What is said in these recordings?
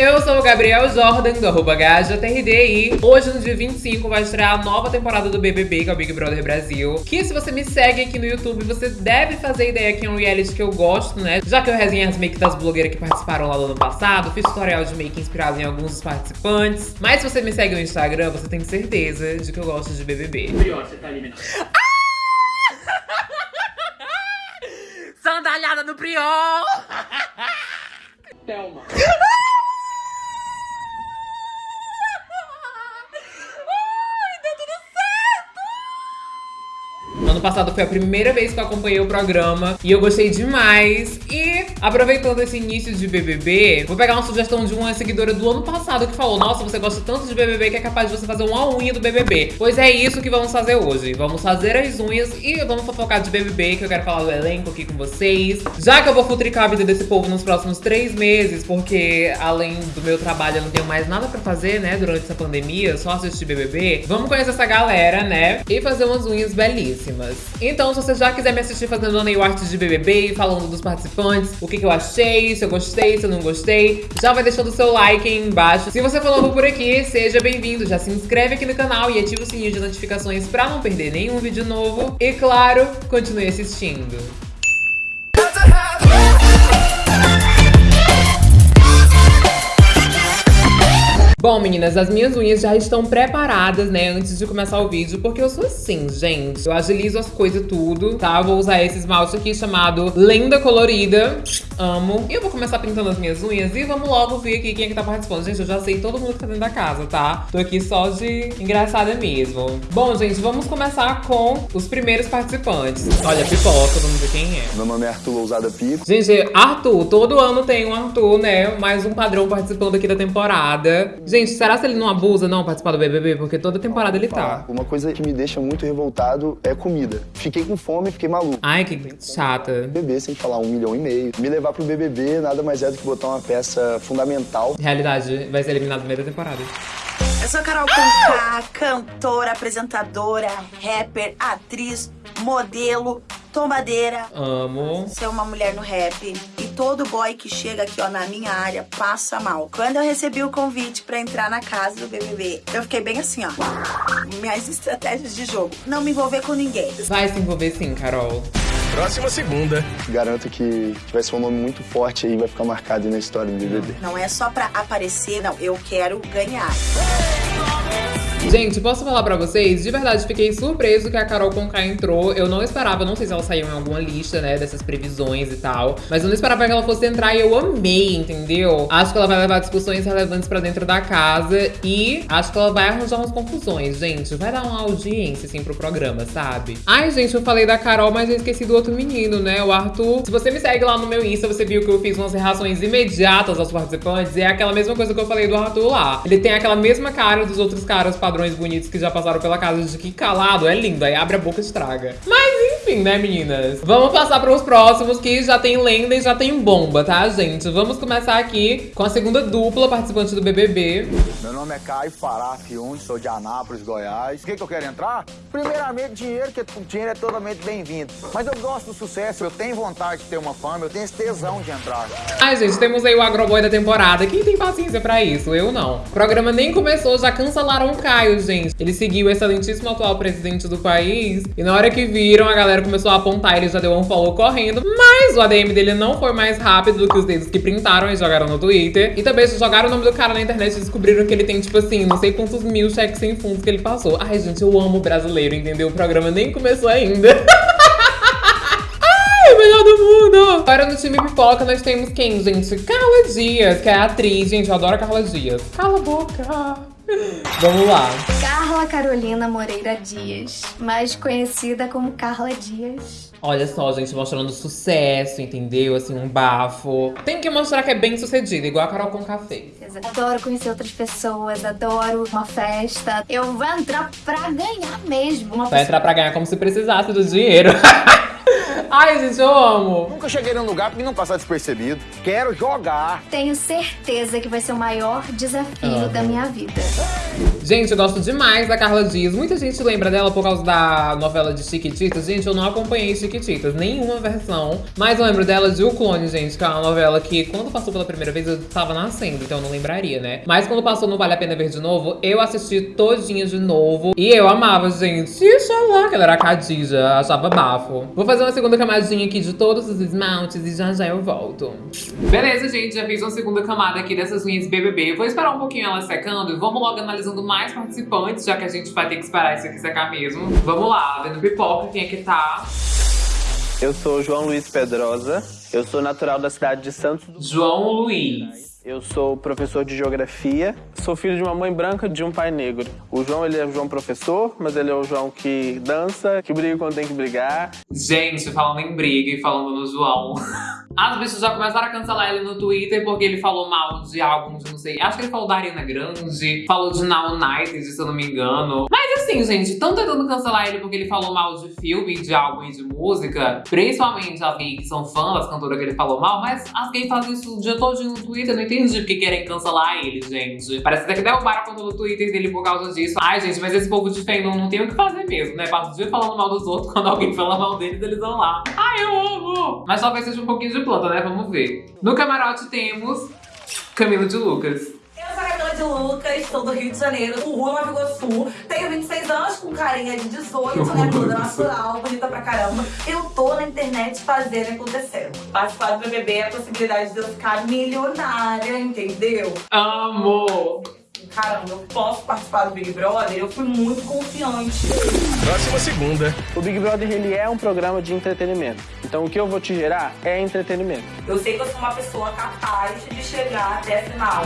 Eu sou o Gabriel Jordan, do arroba e hoje, no dia 25, vai estrear a nova temporada do BBB, que é o Big Brother Brasil. Que se você me segue aqui no YouTube, você deve fazer ideia que é um reality que eu gosto, né? Já que eu resenhei as make das blogueiras que participaram lá no ano passado, fiz tutorial de make inspirado em alguns dos participantes. Mas se você me segue no Instagram, você tem certeza de que eu gosto de BBB. Prior, você tá eliminado. Sandalhada no Prior! Thelma. Ano passado foi a primeira vez que eu acompanhei o programa e eu gostei demais. E aproveitando esse início de BBB, vou pegar uma sugestão de uma seguidora do ano passado que falou: Nossa, você gosta tanto de BBB que é capaz de você fazer uma unha do BBB. Pois é isso que vamos fazer hoje. Vamos fazer as unhas e vamos fofocar de BBB, que eu quero falar do elenco aqui com vocês. Já que eu vou futricar a vida desse povo nos próximos três meses, porque além do meu trabalho eu não tenho mais nada pra fazer, né, durante essa pandemia, só assistir BBB, vamos conhecer essa galera, né, e fazer umas unhas belíssimas. Então, se você já quiser me assistir fazendo nail art de BBB, falando dos participantes, o que, que eu achei, se eu gostei, se eu não gostei, já vai deixando o seu like aí embaixo. Se você for novo por aqui, seja bem-vindo. Já se inscreve aqui no canal e ativa o sininho de notificações pra não perder nenhum vídeo novo. E claro, continue assistindo. Bom, meninas, as minhas unhas já estão preparadas, né, antes de começar o vídeo, porque eu sou assim, gente. Eu agilizo as coisas tudo, tá? Vou usar esse esmalte aqui chamado Lenda Colorida. Amo. E eu vou começar pintando as minhas unhas e vamos logo ver aqui quem é que tá participando. Gente, eu já sei todo mundo que tá dentro da casa, tá? Tô aqui só de engraçada mesmo. Bom, gente, vamos começar com os primeiros participantes. Olha, pipoca, vamos ver quem é. Meu nome é Arthur Lousada Pico. Gente, Arthur, todo ano tem um Arthur, né? Mais um padrão participando aqui da temporada. Gente, será que ele não abusa não participar do BBB? Porque toda temporada ele tá. Uma coisa que me deixa muito revoltado é comida. Fiquei com fome, fiquei maluco. Ai, que chata. BBB sem falar um milhão e meio. Me levar pro BBB nada mais é do que botar uma peça fundamental. Realidade, vai ser eliminado no meio da temporada. Eu sou Carol Conká, cantora, apresentadora, rapper, atriz, modelo, tombadeira. Amo. Ser uma mulher no rap. Todo boy que chega aqui, ó, na minha área, passa mal. Quando eu recebi o convite pra entrar na casa do BBB, eu fiquei bem assim, ó. Minhas estratégias de jogo. Não me envolver com ninguém. Vai se envolver sim, Carol. Próxima segunda. Garanto que vai ser um nome muito forte aí, vai ficar marcado na história do BBB. Não é só pra aparecer, não. Eu quero ganhar. Gente, posso falar pra vocês? De verdade, fiquei surpreso que a Carol Conká entrou. Eu não esperava, não sei se ela saiu em alguma lista, né, dessas previsões e tal. Mas eu não esperava que ela fosse entrar e eu amei, entendeu? Acho que ela vai levar discussões relevantes pra dentro da casa e acho que ela vai arranjar umas confusões, gente. Vai dar uma audiência, assim, pro programa, sabe? Ai, gente, eu falei da Carol, mas eu esqueci do outro menino, né, o Arthur. Se você me segue lá no meu Insta, você viu que eu fiz umas reações imediatas aos participantes. É aquela mesma coisa que eu falei do Arthur lá. Ele tem aquela mesma cara dos outros caras padrões bonitos que já passaram pela casa de que calado, é lindo, aí abre a boca e estraga. Mas enfim, né, meninas? Vamos passar para os próximos que já tem lenda e já tem bomba, tá, gente? Vamos começar aqui com a segunda dupla participante do BBB. Meu nome é Caio Fará Fiundi, sou de Anápolis, Goiás. O que, que eu quero entrar? Primeiramente, dinheiro, que dinheiro é totalmente bem-vindo. Mas eu gosto do sucesso, eu tenho vontade de ter uma fama, eu tenho esse tesão de entrar. Ai, gente, temos aí o agroboy da temporada. Quem tem paciência pra isso? Eu não. O programa nem começou, já cancelaram o Caio, gente. Ele seguiu o excelentíssimo atual presidente do país. E na hora que viram, a galera começou a apontar, ele já deu um follow correndo. Mas o ADM dele não foi mais rápido do que os dedos que printaram e jogaram no Twitter. E também jogaram o nome do cara na internet e descobriram que ele tem, tipo assim, não sei quantos mil cheques sem fundos que ele passou. Ai, gente, eu amo brasileiro, entendeu? O programa nem começou ainda. Ai, melhor do mundo! Agora no time pipoca nós temos quem, gente? Carla Dias, que é atriz. Gente, eu adoro a Carla Dias. Cala a boca! Vamos lá. Carla Carolina Moreira Dias, mais conhecida como Carla Dias. Olha só, gente, mostrando sucesso, entendeu? Assim, um bafo. Tem que mostrar que é bem sucedida, igual a Carol com café. Adoro conhecer outras pessoas, adoro uma festa. Eu vou entrar pra ganhar mesmo. Uma Vai entrar pra ganhar como se precisasse do dinheiro. Ai, gente, eu amo. Nunca cheguei num lugar pra não passar despercebido. Quero jogar. Tenho certeza que vai ser o maior desafio da minha vida. Gente, eu gosto demais da Carla Dias. Muita gente lembra dela por causa da novela de Chiquititas. Gente, eu não acompanhei Chiquititas, nenhuma versão. Mas eu lembro dela de O Clone, gente, que é uma novela que quando passou pela primeira vez eu tava nascendo, então eu não lembraria, né? Mas quando passou no Vale a Pena Ver de novo, eu assisti todinha de novo. E eu amava, gente. Xalá, que ela era a Khadija, achava bafo. Vou fazer uma segunda camadinha aqui de todos os esmaltes e já já eu volto. Beleza, gente, já fiz uma segunda camada aqui dessas unhas BBB. Vou esperar um pouquinho elas secando e vamos logo analisando mais participantes, já que a gente vai ter que esperar isso aqui secar mesmo. Vamos lá, vendo pipoca, quem é que tá? Eu sou João Luiz Pedrosa, eu sou natural da cidade de Santos do João Luiz. Eu sou professor de geografia, sou filho de uma mãe branca e de um pai negro. O João, ele é o João professor, mas ele é o João que dança, que briga quando tem que brigar. Gente, falando em briga e falando no João. As bichas já começaram a cancelar ele no Twitter porque ele falou mal de álbuns, não sei. Acho que ele falou da Ariana Grande, falou de Now United, se eu não me engano. Mas assim, gente, estão tentando cancelar ele porque ele falou mal de filme, de álbum e de música. Principalmente as gays que são fãs das cantoras que ele falou mal, mas as gays fazem isso o dia todo no Twitter, não entendi porque querem cancelar ele, gente. Parece até que derrubaram a conta do Twitter dele por causa disso. Ai, gente, mas esse povo de fandom não tem o que fazer mesmo, né? Passa o dia falando mal dos outros, quando alguém fala mal deles, eles vão lá. Ai, eu amo! Mas talvez seja um pouquinho de planta, né? Vamos ver. No camarote temos Camilo de Lucas. Eu sou a Camila de Lucas, sou do Rio de Janeiro, do Rua Nova Iguaçu. Tenho 26 anos, com carinha de 18, né? Toda natural, bonita pra caramba. Eu tô na internet fazendo acontecer. Participar do BBB é a possibilidade de eu ficar milionária, entendeu? Amo! Caramba, eu posso participar do Big Brother? Eu fui muito confiante. Próxima segunda. O Big Brother, ele é um programa de entretenimento. Então o que eu vou te gerar é entretenimento. Eu sei que eu sou uma pessoa capaz de chegar até a final.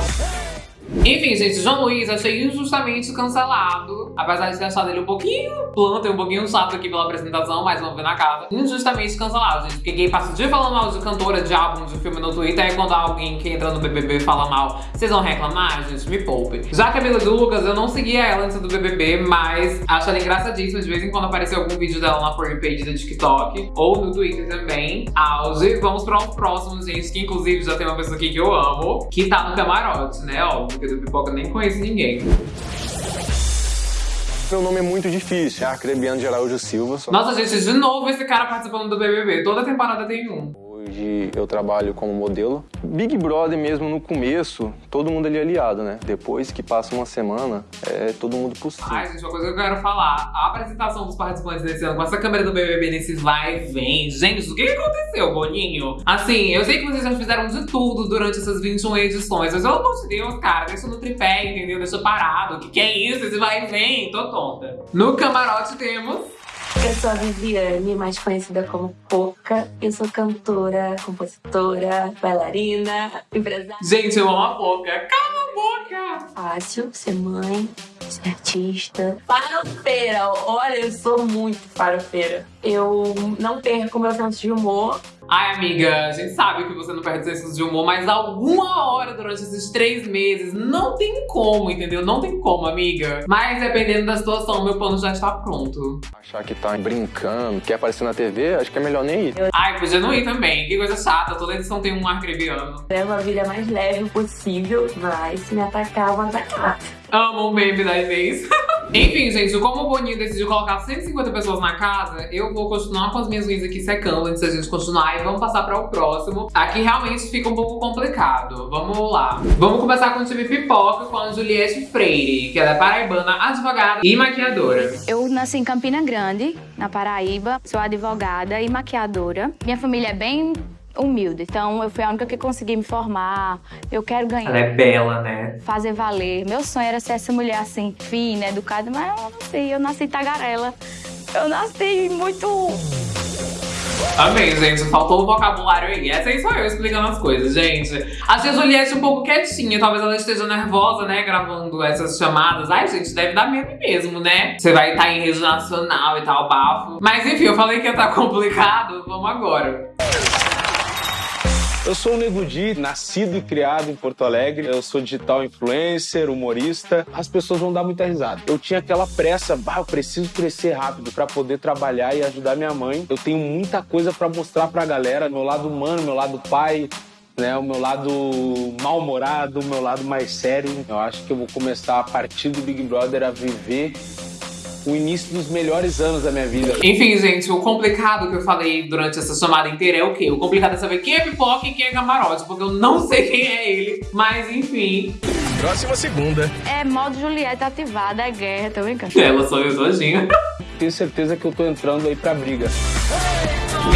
Enfim, gente, João Luiz achei injustamente cancelado. Apesar de ter achado ele um pouquinho planta e um pouquinho chato aqui pela apresentação, mas vamos ver na casa. Injustamente cancelado, gente. Porque quem passa o dia falando mal de cantora, de álbum, de filme no Twitter, é quando alguém que entra no BBB fala mal. Vocês vão reclamar? Gente, me poupe. Já a Camila de Lucas, eu não seguia ela antes do BBB, mas acho ela engraçadíssima. De vez em quando apareceu algum vídeo dela na For Page do TikTok, ou no Twitter também. Auge. Vamos para o próximo, gente, que inclusive já tem uma pessoa aqui que eu amo, que tá no camarote, né? Óbvio, porque do Pipoca nem conheço ninguém. Meu nome é muito difícil, Arcrebiano de Araújo Silva. Sou- Nossa, gente, de novo esse cara participando do BBB. Toda temporada tem um. Eu trabalho como modelo. Big Brother mesmo no começo, todo mundo ali é aliado, né? Depois que passa uma semana, é todo mundo possível. Ai, gente, uma coisa que eu quero falar. A apresentação dos participantes desse ano com essa câmera do BBB nesses vai e vem. Gente, o que aconteceu, Boninho? Assim, eu sei que vocês já fizeram de tudo durante essas 21 edições, mas pelo amor de Deus, cara, deixa no tripé, entendeu? Deixa parado. O que que é isso? Esse vai e vem? Tô tonta. No camarote temos... Eu sou a Viviane, mais conhecida como Poca. Eu sou cantora, compositora, bailarina, empresária. Gente, eu amo a boca. Cala a boca! Fácil ser mãe, ser artista. Farofeira, olha, eu sou muito farofeira. Eu não perco meu senso de humor. Ai, amiga, a gente sabe que você não perde senso de humor, mas alguma hora durante esses três meses não tem como, entendeu? Não tem como, amiga. Mas dependendo da situação, meu plano já está pronto. Achar que tá brincando, quer aparecer na TV, acho que é melhor nem ir. Ai, podia não ir também. Que coisa chata, toda edição tem um arcrebiano. Levo a vida mais leve possível, mas se me atacar, eu vou atacar. Amo o meme da Inês. Enfim, gente, como o Boninho decidiu colocar 150 pessoas na casa, eu vou continuar com as minhas unhas aqui secando antes da gente continuar e vamos passar para o próximo. Aqui realmente fica um pouco complicado. Vamos lá. Vamos começar com o time pipoca com a Juliette Freire, que ela é paraibana, advogada e maquiadora. Eu nasci em Campina Grande, na Paraíba. Sou advogada e maquiadora. Minha família é bem humilde, então eu fui a única que consegui me formar. Eu quero ganhar. Ela é bela, né? Fazer valer. Meu sonho era ser essa mulher assim, fina, educada, mas eu não sei, eu nasci tagarela. Eu nasci muito. Amei, gente. Faltou o vocabulário aí. Essa aí sou eu explicando as coisas, gente. Achei a Juliette um pouco quietinha. Talvez ela esteja nervosa, né? Gravando essas chamadas. Ai, gente, deve dar medo mesmo, né? Você vai estar em rede nacional e tal, bafo. Mas enfim, eu falei que ia estar complicado. Vamos agora. Eu sou o Nego Di, nascido e criado em Porto Alegre. Eu sou digital influencer, humorista. As pessoas vão dar muita risada. Eu tinha aquela pressa, bah, eu preciso crescer rápido para poder trabalhar e ajudar minha mãe. Eu tenho muita coisa para mostrar pra galera, meu lado humano, meu lado pai, né, o meu lado mal-humorado, o meu lado mais sério. Eu acho que eu vou começar a partir do Big Brother a viver o início dos melhores anos da minha vida. Enfim, gente, o complicado que eu falei durante essa chamada inteira é o quê? O complicado é saber quem é pipoca e quem é camarote, porque eu não sei quem é ele. Mas enfim. Próxima segunda. É modo Juliette ativada, é guerra, tô brincando. Ela sou eu todinha. Tenho certeza que eu tô entrando aí pra briga.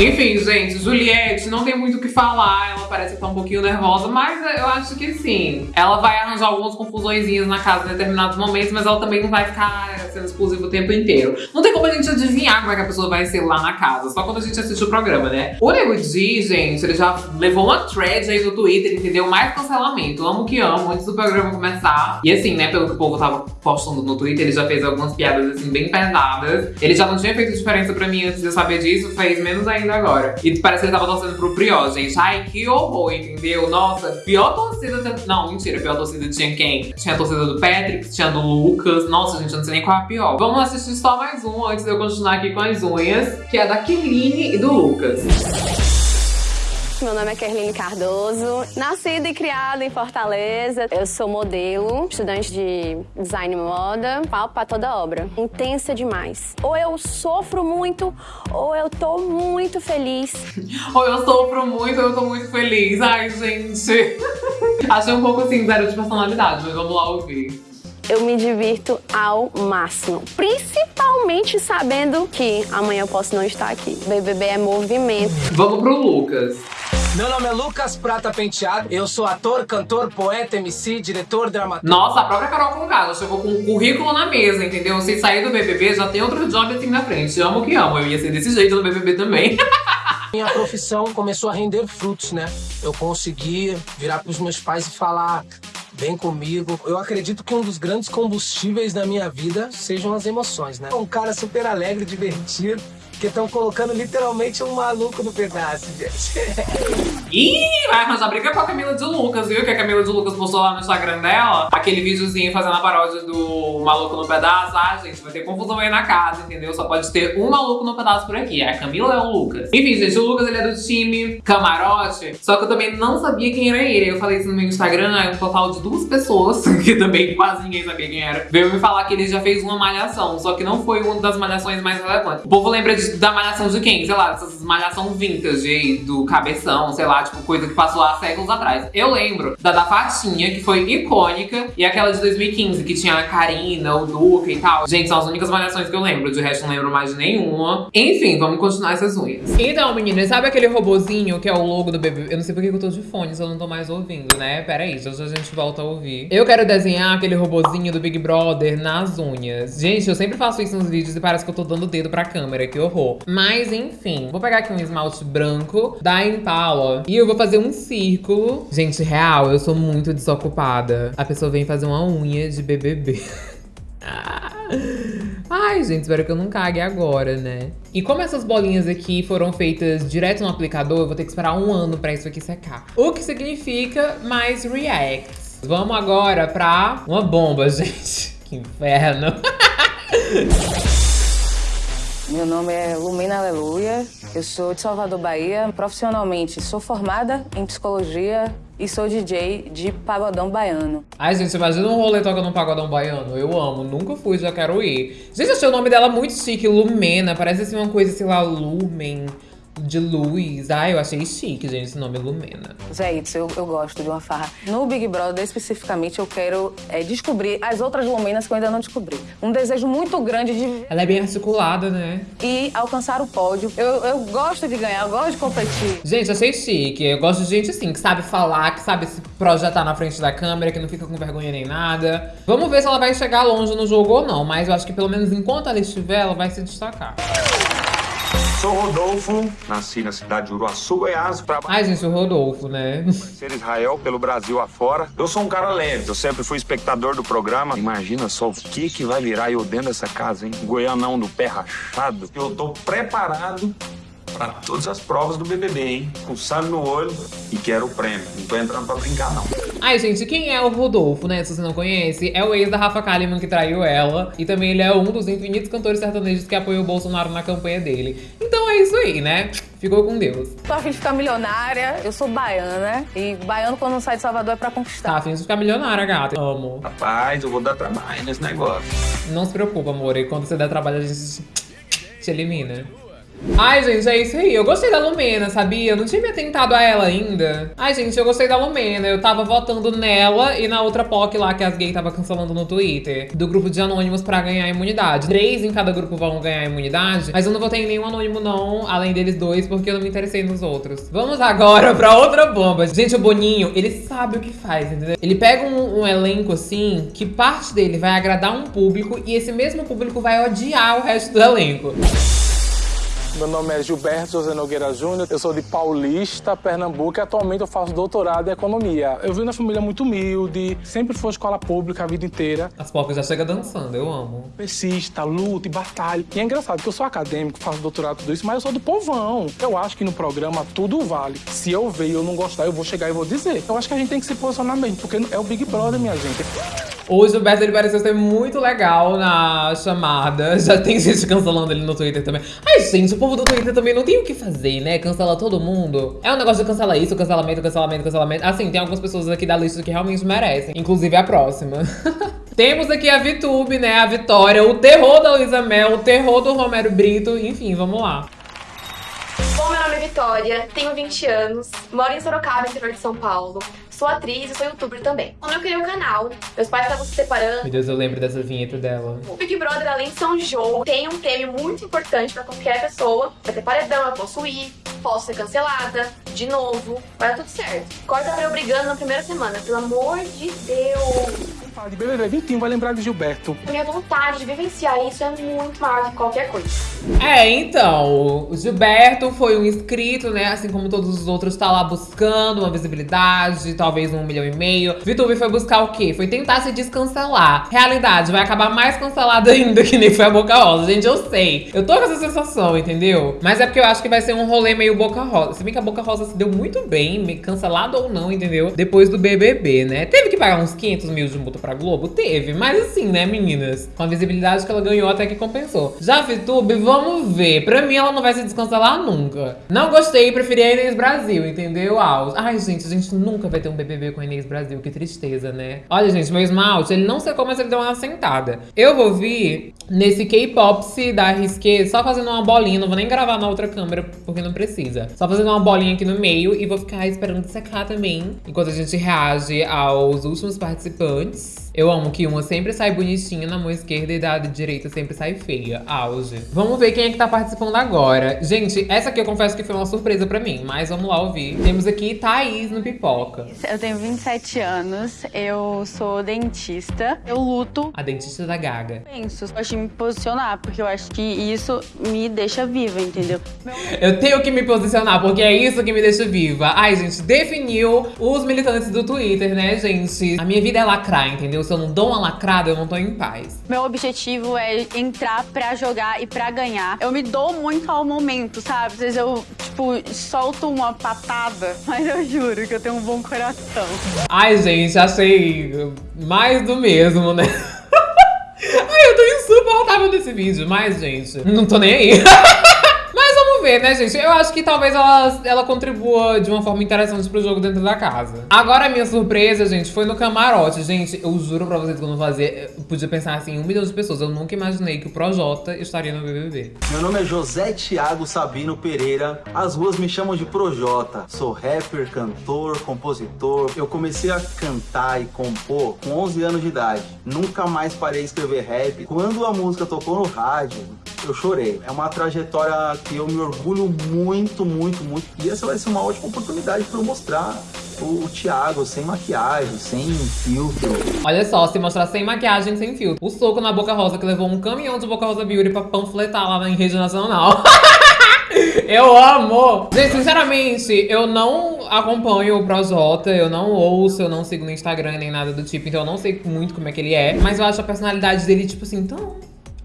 Enfim, gente, Juliette não tem muito o que falar, ela parece estar um pouquinho nervosa, mas eu acho que sim. Ela vai arranjar algumas confusõezinhas na casa em determinados momentos, mas ela também não vai ficar sendo explosiva o tempo inteiro. Não tem como a gente adivinhar como é que a pessoa vai ser lá na casa, só quando a gente assiste o programa, né? O Nego Di, gente, ele já levou uma thread aí no Twitter, entendeu? Mais cancelamento, amo que amo, antes do programa começar. E assim, né, pelo que o povo tava postando no Twitter, ele já fez algumas piadas, assim, bem pesadas. Ele já não tinha feito diferença pra mim antes de eu saber disso, fez menos ainda agora. E parece que ele tava torcendo pro Prió, gente. Ai, que horror, entendeu? Nossa, pior torcida. Não, mentira, pior torcida tinha quem? Tinha a torcida do Patrick, tinha do Lucas. Nossa, gente, eu não sei nem qual é a pior. Vamos assistir só mais um antes de eu continuar aqui com as unhas, que é da Kirline e do Lucas. Meu nome é Kerline Cardoso, nascida e criada em Fortaleza. Eu sou modelo, estudante de design e moda, pau pra toda obra. Intensa demais. Ou eu sofro muito, ou eu tô muito feliz. Ou eu sofro muito, ou eu tô muito feliz. Ai, gente. Achei um pouco assim, zero de personalidade, mas vamos lá ouvir. Eu me divirto ao máximo, principalmente sabendo que amanhã eu posso não estar aqui. BBB é movimento. Vamos pro Lucas. Meu nome é Lucas Prata Penteado. Eu sou ator, cantor, poeta, MC, diretor, dramaturgo. Nossa, a própria Carol Conká, ela chegou com um currículo na mesa, entendeu? Se sair do BBB, já tem outro job assim na frente. Amo que amo, eu ia ser desse jeito no BBB também. Minha profissão começou a render frutos, né? Eu consegui virar pros meus pais e falar: vem comigo. Eu acredito que um dos grandes combustíveis da minha vida sejam as emoções, né? Um cara super alegre, divertido. Que estão colocando literalmente um maluco no pedaço, gente. Ih, vai arranjar briga com a Camila de Lucas, viu? Que a Camila de Lucas postou lá no Instagram dela aquele videozinho fazendo a paródia do maluco no pedaço. Ah, gente, vai ter confusão aí na casa, entendeu? Só pode ter um maluco no pedaço por aqui. É a Camila ou é o Lucas? Enfim, gente, o Lucas ele é do time camarote, só que eu também não sabia quem era ele. Eu falei isso no meu Instagram, aí um total de duas pessoas, que também quase ninguém sabia quem era, veio me falar que ele já fez uma malhação, só que não foi uma das malhações mais relevantes. O povo lembra de, da malhação de quem? Sei lá, dessas malhação vintage aí, do cabeção, sei lá, tipo, coisa que passou há séculos atrás. Eu lembro da da Fatinha, que foi icônica, e aquela de 2015, que tinha a Karina, o Duca e tal. Gente, são as únicas malhações que eu lembro, de resto não lembro mais de nenhuma. Enfim, vamos continuar essas unhas. Então, meninas, sabe aquele robozinho que é o logo do BBB? Eu não sei porque que eu tô de fone, se eu não tô mais ouvindo, né? Pera aí, já a gente volta a ouvir. Eu quero desenhar aquele robozinho do Big Brother nas unhas. Gente, eu sempre faço isso nos vídeos e parece que eu tô dando o dedo pra câmera, que horror. Mas, enfim, vou pegar aqui um esmalte branco da Impala e eu vou fazer um círculo. Gente, real, eu sou muito desocupada. A pessoa vem fazer uma unha de BBB. Ai, gente, espero que eu não cague agora, né? E como essas bolinhas aqui foram feitas direto no aplicador, eu vou ter que esperar um ano pra isso aqui secar. O que significa mais reacts. Vamos agora pra uma bomba, gente. Que inferno. Meu nome é Lumina Aleluia, eu sou de Salvador, Bahia. Profissionalmente, sou formada em psicologia e sou DJ de pagodão baiano. Ai, gente, imagina um rolê tocando um pagodão baiano. Eu amo, nunca fui, já quero ir. Gente, achei o nome dela muito chique, Lumena. Parece assim uma coisa, sei lá, Lumen de luz. Ai, eu achei chique, gente, esse nome Lumena. Zé, isso, eu, eu gosto de uma farra. No Big Brother, especificamente, eu quero é, descobrir as outras Lumenas que eu ainda não descobri. Um desejo muito grande de... Ela é bem articulada, né? E alcançar o pódio. Eu, eu gosto de ganhar, eu gosto de competir. Gente, achei chique. Eu gosto de gente assim, que sabe falar, que sabe se projetar na frente da câmera, que não fica com vergonha nem nada. Vamos ver se ela vai chegar longe no jogo ou não, mas eu acho que pelo menos enquanto ela estiver, ela vai se destacar. Sou Rodolfo, nasci na cidade de Uruaçu, Goiás, pra Ai, gente, o Rodolfo, né? ser Israel pelo Brasil afora. Eu sou um cara leve, eu sempre fui espectador do programa. Imagina só o que que vai virar eu dentro dessa casa, hein? Goianão do pé rachado. Eu tô preparado para todas as provas do BBB, hein? Com sangue no olho e quero o prêmio. Não tô entrando pra brincar, não. Ai, gente, quem é o Rodolfo, né? Se você não conhece, é o ex da Rafa Kalimann que traiu ela. E também ele é um dos infinitos cantores sertanejos que apoiou o Bolsonaro na campanha dele. Então é isso aí, né? Ficou com Deus. Tô afim de ficar milionária, eu sou baiana, né? E baiano quando não sai de Salvador é pra conquistar. Tá afim de ficar milionária, gata. Amo. Rapaz, eu vou dar trabalho nesse negócio. Não se preocupa, amor. E quando você der trabalho, a gente te elimina. Ai, gente, é isso aí. Eu gostei da Lumena, sabia? Eu não tinha me atentado a ela ainda. Ai, gente, eu gostei da Lumena. Eu tava votando nela e na outra POC lá que as gays tava cancelando no Twitter. Do grupo de anônimos pra ganhar imunidade. Três em cada grupo vão ganhar imunidade. Mas eu não votei em nenhum anônimo, não. Além deles dois, porque eu não me interessei nos outros. Vamos agora pra outra bomba. Gente, o Boninho, ele sabe o que faz, entendeu? Ele pega um, um elenco, assim, que parte dele vai agradar um público e esse mesmo público vai odiar o resto do elenco. Meu nome é Gilberto José Nogueira Júnior, eu sou de Paulista, Pernambuco e atualmente eu faço doutorado em economia. Eu vim de uma família muito humilde, sempre foi escola pública a vida inteira. As pobres já chegam dançando, eu amo. Persista, luta e batalha. E é engraçado que eu sou acadêmico, faço doutorado tudo isso, mas eu sou do povão. Eu acho que no programa tudo vale. Se eu ver e eu não gostar, eu vou chegar e vou dizer. Eu acho que a gente tem que se posicionar mesmo, porque é o Big Brother, minha gente. O Gilberto, ele pareceu ser muito legal na chamada. Já tem gente cancelando ele no Twitter também. Ai, gente, o povo do Twitter também não tem o que fazer, né? Cancela todo mundo. É um negócio de cancelar isso, cancelamento, cancelamento, cancelamento. Assim, tem algumas pessoas aqui da lista que realmente merecem. Inclusive a próxima. Temos aqui a VTube, né? A Vitória, o terror da Luísa Mel, o terror do Romero Brito. Enfim, vamos lá. Bom, meu nome é Vitória, tenho 20 anos, moro em Sorocaba, interior de São Paulo. Sou atriz e sou youtuber também. Quando eu criei o canal, meus pais estavam se separando. Meu Deus, eu lembro dessa vinheta dela. O Big Brother, além de ser um jogo, tem um prêmio muito importante pra qualquer pessoa. Vai ter paredão, eu posso ir, posso ser cancelada, de novo, vai dar tudo certo. Corta pra eu brigando na primeira semana, pelo amor de Deus. Fala de BBB 21, vai lembrar de Gilberto. Minha vontade de vivenciar isso é muito maior que qualquer coisa. É, então, o Gilberto foi um inscrito, né? Assim como todos os outros, tá lá buscando uma visibilidade, talvez um milhão e meio. Vitube foi buscar o quê? Foi tentar se descancelar. Realidade, vai acabar mais cancelada ainda que nem foi a Boca Rosa. Gente, eu sei. Eu tô com essa sensação, entendeu? Mas é porque eu acho que vai ser um rolê meio Boca Rosa. Se bem que a Boca Rosa se deu muito bem, cancelado ou não, entendeu? Depois do BBB, né? Teve que pagar uns 500 mil de multa pra Globo? Teve. Mas assim, né, meninas? Com a visibilidade que ela ganhou, até que compensou. Já a vamos ver. Pra mim, ela não vai se descancelar nunca. Não gostei, preferi a Inês Brasil, entendeu? Ai, gente, a gente nunca vai ter um BBB com a Inês Brasil. Que tristeza, né? Olha, gente, meu esmalte, ele não secou, mas ele deu uma sentada. Eu vou vir nesse K-Pop da Risqué só fazendo uma bolinha. Não vou nem gravar na outra câmera, porque não precisa. Só fazendo uma bolinha aqui no meio e vou ficar esperando secar também. Enquanto a gente reage aos últimos participantes. Eu amo que uma sempre sai bonitinha na mão esquerda e da direita sempre sai feia. Auge. Vamos ver quem é que tá participando agora. Gente, essa aqui eu confesso que foi uma surpresa pra mim, mas vamos lá ouvir. Temos aqui Thaís no Pipoca. Eu tenho 27 anos, eu sou dentista, eu luto. A dentista da Gaga. Penso, eu acho que me posicionar, porque eu acho que isso me deixa viva, entendeu? Eu tenho que me posicionar, porque é isso que me deixa viva. Ai, gente, definiu os militantes do Twitter, né, gente? A minha vida é lacrar, entendeu? Se eu não dou uma lacrada, eu não tô em paz. Meu objetivo é entrar pra jogar e pra ganhar. Eu me dou muito ao momento, sabe? Às vezes eu, tipo, solto uma patada, mas eu juro que eu tenho um bom coração. Ai, gente, achei mais do mesmo, né? Ai, eu tô insuportável desse vídeo, mas, gente, não tô nem aí. Ver, né, gente? Eu acho que talvez ela, ela contribua de uma forma interessante pro jogo dentro da casa. Agora, a minha surpresa, gente, foi no camarote. Gente, eu juro pra vocês que eu não fazia... Eu podia pensar assim, um milhão de pessoas. Eu nunca imaginei que o Projota estaria no BBB. Meu nome é José Thiago Sabino Pereira. As ruas me chamam de Projota. Sou rapper, cantor, compositor. Eu comecei a cantar e compor com 11 anos de idade. Nunca mais parei de escrever rap. Quando a música tocou no rádio, eu chorei. É uma trajetória que eu me orgulho muito, muito, muito. E essa vai ser uma ótima oportunidade para eu mostrar o, o Thiago sem maquiagem, sem filtro. Olha só, se mostrar sem maquiagem, sem filtro. O soco na Boca Rosa que levou um caminhão de Boca Rosa Beauty pra panfletar lá na rede nacional. Eu amo! Gente, sinceramente, eu não acompanho o Projota, eu não ouço, eu não sigo no Instagram nem nada do tipo, então eu não sei muito como é que ele é. Mas eu acho a personalidade dele, tipo assim, tão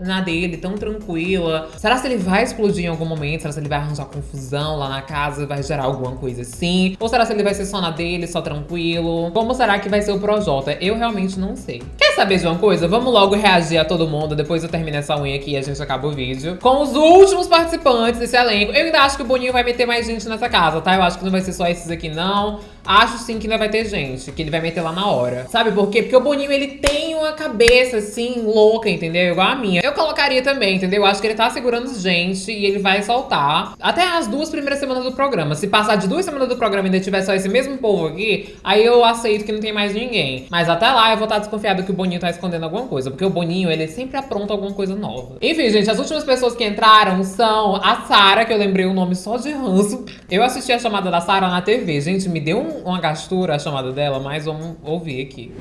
na dele, tão tranquila. Será se ele vai explodir em algum momento? Será se ele vai arranjar confusão lá na casa? Vai gerar alguma coisa assim? Ou será se ele vai ser só na dele, só tranquilo? Como será que vai ser o Projota? Eu realmente não sei. Quer saber de uma coisa? Vamos logo reagir a todo mundo. Depois eu termino essa unha aqui e a gente acaba o vídeo. Com os últimos participantes desse elenco. Eu ainda acho que o Boninho vai meter mais gente nessa casa, tá? Eu acho que não vai ser só esses aqui, não. Acho sim que ainda vai ter gente, que ele vai meter lá na hora. Sabe por quê? Porque o Boninho, ele tem uma cabeça, assim, louca, entendeu? Igual a minha. Eu colocaria também, entendeu? Eu acho que ele tá segurando gente e ele vai soltar. Até as duas primeiras semanas do programa. Se passar de duas semanas do programa e ainda tiver só esse mesmo povo aqui, aí eu aceito que não tem mais ninguém. Mas até lá eu vou estar desconfiado que o Boninho tá escondendo alguma coisa. Porque o Boninho, ele sempre apronta alguma coisa nova. Enfim, gente, as últimas pessoas que entraram são a Sara, que eu lembrei o nome só de ranço. Eu assisti a chamada da Sara na TV. Gente, me deu um uma gastura a chamada dela, mas vamos ouvir aqui.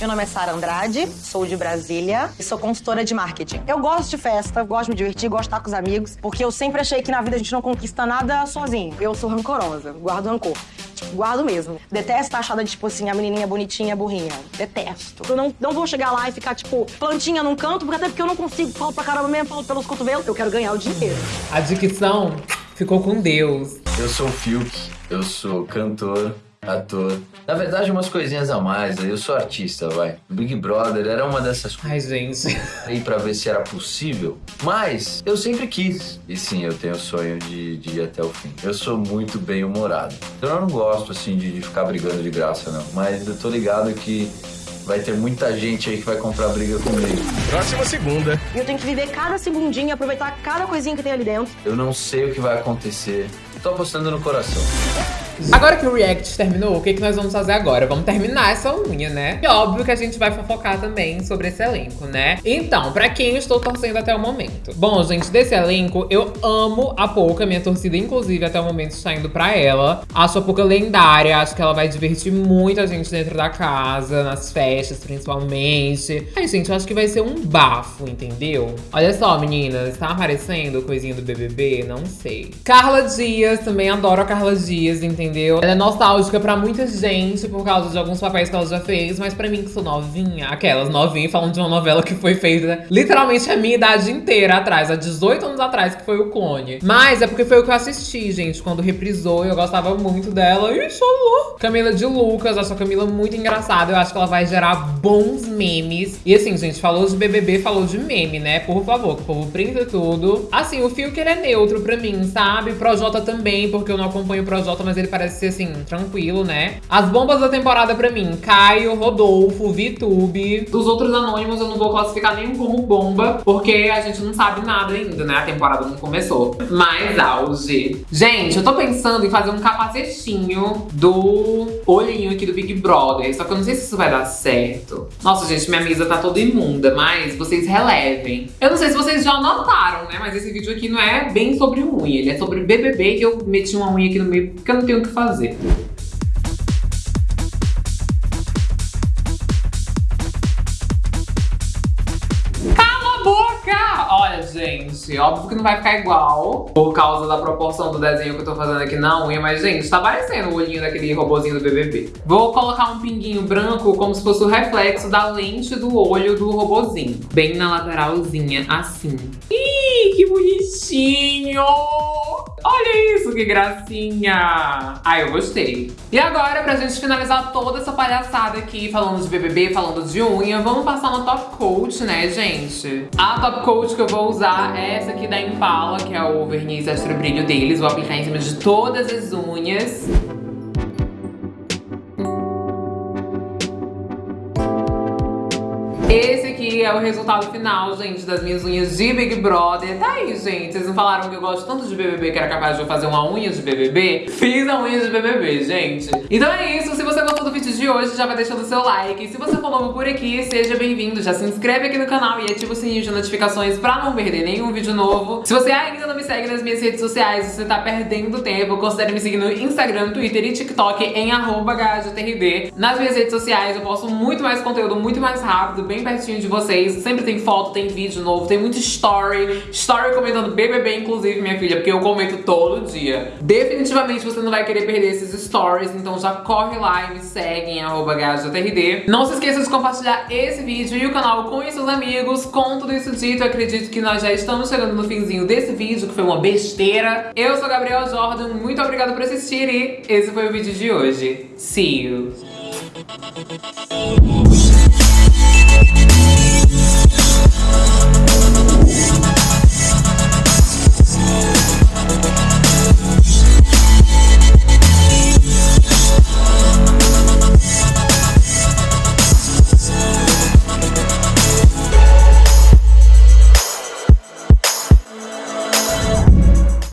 Meu nome é Sara Andrade, sou de Brasília e sou consultora de marketing. Eu gosto de festa, gosto de me divertir, gosto de estar com os amigos, porque eu sempre achei que na vida a gente não conquista nada sozinho. Eu sou rancorosa, guardo rancor. Tipo, guardo mesmo. Detesto estar achada de, tipo assim, a menininha bonitinha, burrinha. Detesto. Eu não, não vou chegar lá e ficar, tipo, plantinha num canto, porque até porque eu não consigo, falo pra caramba mesmo, falo pelos cotovelos. Eu quero ganhar o dinheiro. A dicção ficou com Deus. Eu sou o Fiuk, eu sou cantor, ator. Na verdade, umas coisinhas a mais. Eu sou artista, vai. O Big Brother era uma dessas coisas. Ai, gente. Aí pra ver se era possível. Mas eu sempre quis. E sim, eu tenho o sonho de, de ir até o fim. Eu sou muito bem humorado. Então eu não gosto, assim, de, de ficar brigando de graça, não. Mas eu tô ligado que vai ter muita gente aí que vai comprar briga comigo. Próxima segunda. E eu tenho que viver cada segundinho, aproveitar cada coisinha que tem ali dentro. Eu não sei o que vai acontecer. Tô apostando no coração. Agora que o react terminou, o que, que nós vamos fazer agora? Vamos terminar essa unha, né? E óbvio que a gente vai fofocar também sobre esse elenco, né? Então, pra quem eu estou torcendo até o momento? Bom, gente, desse elenco, eu amo a Pouca. Minha torcida, inclusive, até o momento está indo pra ela. Acho a Pouca lendária. Acho que ela vai divertir muita gente dentro da casa, nas festas, principalmente. Ai, gente, eu acho que vai ser um bafo, entendeu? Olha só, meninas. Tá aparecendo coisinha do BBB? Não sei. Carla Dias, também adoro a Carla Dias, entendeu? Entendeu? Ela é nostálgica pra muita gente por causa de alguns papéis que ela já fez, mas pra mim que sou novinha, aquelas novinhas falando de uma novela que foi feita literalmente a minha idade inteira atrás, há 18 anos atrás, que foi o Clone. Mas é porque foi o que eu assisti, gente, quando reprisou, eu gostava muito dela. Ih, louco. Camila de Lucas, acho a Camila muito engraçada, eu acho que ela vai gerar bons memes. E assim, gente, falou de BBB, falou de meme, né? Por favor, que o povo printa tudo. Assim, o fio que ele é neutro pra mim, sabe? Projota também, porque eu não acompanho o Projota, mas ele parece parece ser assim, tranquilo, né? As bombas da temporada pra mim, Caio, Rodolfo, Vitube. Dos outros anônimos eu não vou classificar nenhum como bomba, porque a gente não sabe nada ainda, né? A temporada não começou. Mas auge. Gente, eu tô pensando em fazer um capacetinho do olhinho aqui do Big Brother, só que eu não sei se isso vai dar certo. Nossa, gente, minha mesa tá toda imunda, mas vocês relevem. Eu não sei se vocês já notaram, né? Mas esse vídeo aqui não é bem sobre unha, ele é sobre BBB, que eu meti uma unha aqui no meio porque eu não tenho o que fazer. Gente, óbvio que não vai ficar igual por causa da proporção do desenho que eu tô fazendo aqui na unha, mas, gente, tá parecendo o olhinho daquele robozinho do BBB. Vou colocar um pinguinho branco como se fosse o reflexo da lente do olho do robozinho. Bem na lateralzinha, assim. Ih, que bonitinho! Olha isso, que gracinha! Ai, eu gostei. E agora, pra gente finalizar toda essa palhaçada aqui, falando de BBB, falando de unha, vamos passar uma top coat, né, gente? A top coat que eu vou usar é essa aqui da Impala, que é o verniz extra brilho deles. Vou aplicar em cima de todas as unhas. É o resultado final, gente, das minhas unhas de Big Brother. Tá aí, gente. Vocês não falaram que eu gosto tanto de BBB que era capaz de eu fazer uma unha de BBB? Fiz a unha de BBB, gente. Então é isso. Se você gostou do vídeo de hoje, já vai deixando o seu like. Se você for novo por aqui, seja bem-vindo. Já se inscreve aqui no canal e ativa o sininho de notificações pra não perder nenhum vídeo novo. Se você ainda não me segue nas minhas redes sociais, você tá perdendo tempo, considere me seguir no Instagram, Twitter e TikTok em arroba Nas minhas redes sociais eu posto muito mais conteúdo, muito mais rápido, bem pertinho de vocês. Sempre tem foto, tem vídeo novo, tem muito story. Story comentando BBB, inclusive, minha filha, porque eu comento todo dia. Definitivamente você não vai querer perder esses stories, então já corre lá e me segue em arroba. Não se esqueça de compartilhar esse vídeo e o canal com seus amigos. Com tudo isso dito, acredito que nós já estamos chegando no finzinho desse vídeo, que foi uma besteira. Eu sou Gabriel Jordan, muito obrigada por assistir e esse foi o vídeo de hoje. See you!